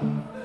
Thank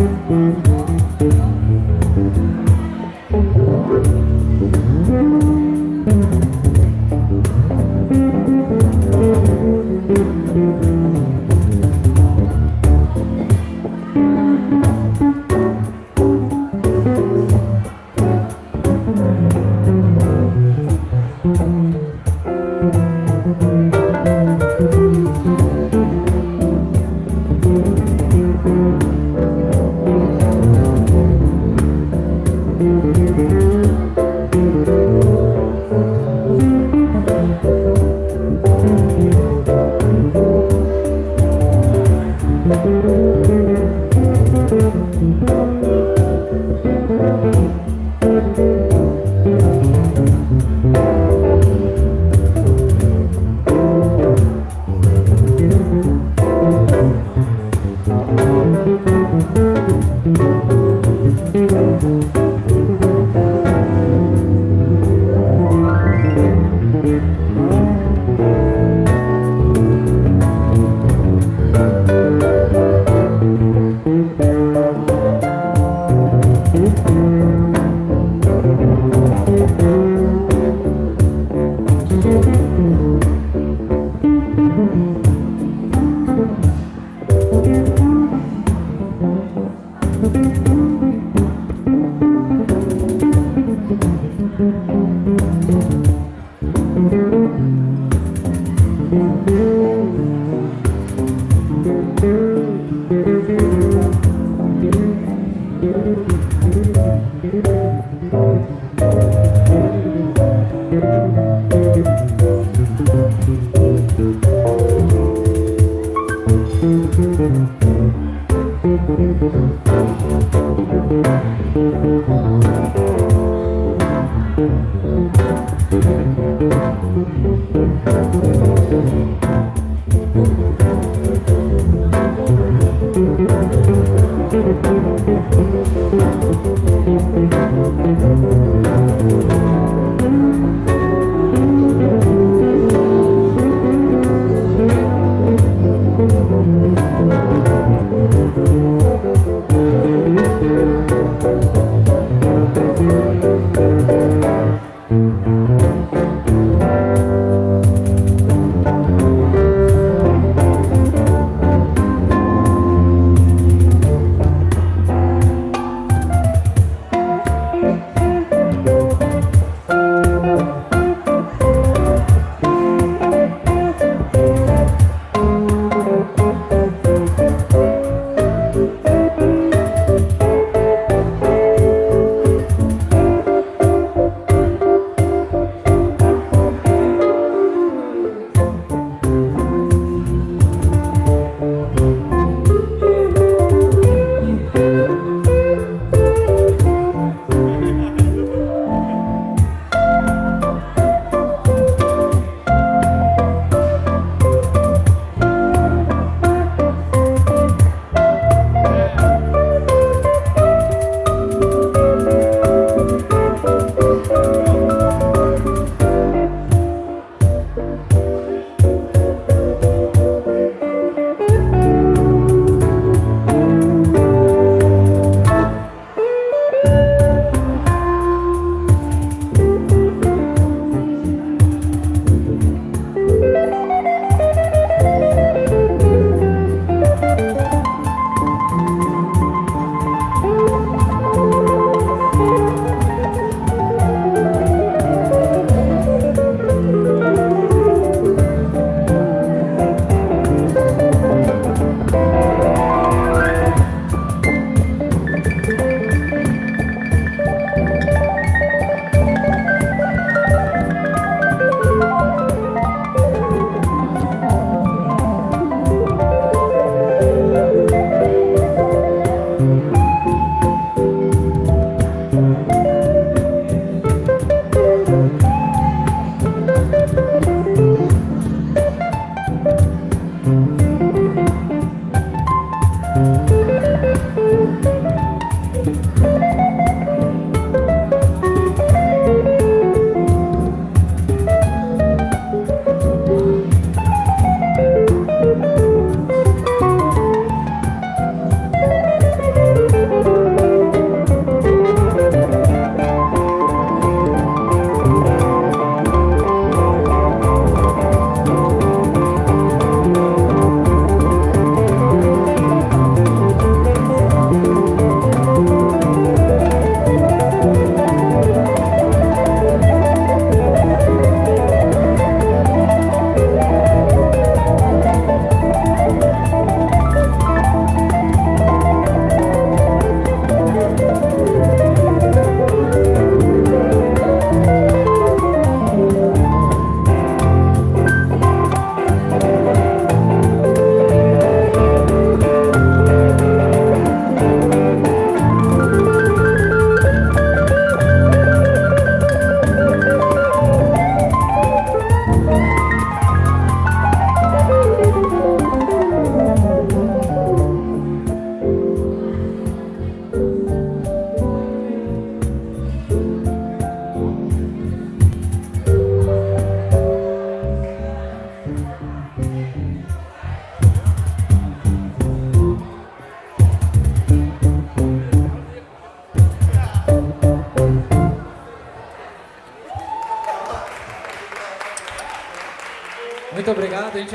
Mm-hmm.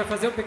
Fazer um.